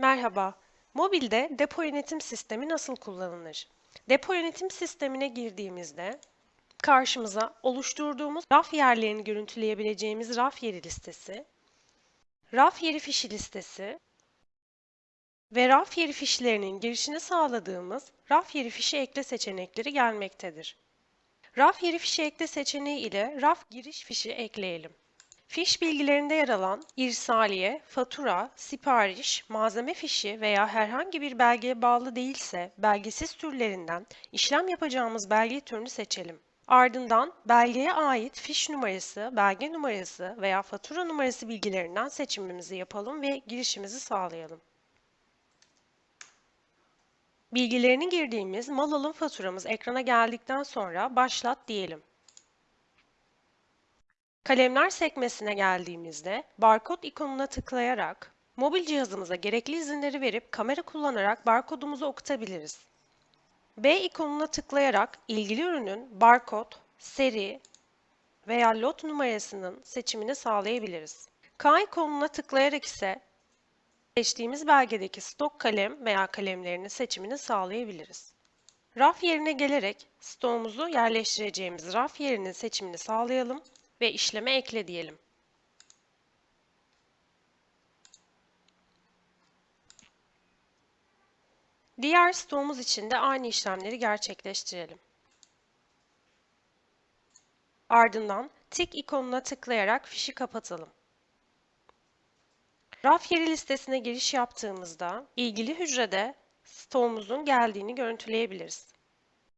Merhaba. Mobilde depo yönetim sistemi nasıl kullanılır? Depo yönetim sistemine girdiğimizde karşımıza oluşturduğumuz raf yerlerini görüntüleyebileceğimiz raf yeri listesi, raf yeri fişi listesi ve raf yeri fişlerinin girişini sağladığımız raf yeri fişi ekle seçenekleri gelmektedir. Raf yeri fişi ekle seçeneği ile raf giriş fişi ekleyelim. Fiş bilgilerinde yer alan irsaliye, fatura, sipariş, malzeme fişi veya herhangi bir belgeye bağlı değilse belgesiz türlerinden işlem yapacağımız belge türünü seçelim. Ardından belgeye ait fiş numarası, belge numarası veya fatura numarası bilgilerinden seçimimizi yapalım ve girişimizi sağlayalım. Bilgilerini girdiğimiz mal alım faturamız ekrana geldikten sonra başlat diyelim. Kalemler sekmesine geldiğimizde barkod ikonuna tıklayarak mobil cihazımıza gerekli izinleri verip kamera kullanarak barkodumuzu okutabiliriz. B ikonuna tıklayarak ilgili ürünün barkod, seri veya lot numarasının seçimini sağlayabiliriz. K ikonuna tıklayarak ise seçtiğimiz belgedeki stok kalem veya kalemlerinin seçimini sağlayabiliriz. Raf yerine gelerek stoğumuzu yerleştireceğimiz raf yerinin seçimini sağlayalım ve işleme ekle diyelim. Diğer stoğumuz için de aynı işlemleri gerçekleştirelim. Ardından tik ikonuna tıklayarak fişi kapatalım. Raf yeri listesine giriş yaptığımızda ilgili hücrede stoğumuzun geldiğini görüntüleyebiliriz.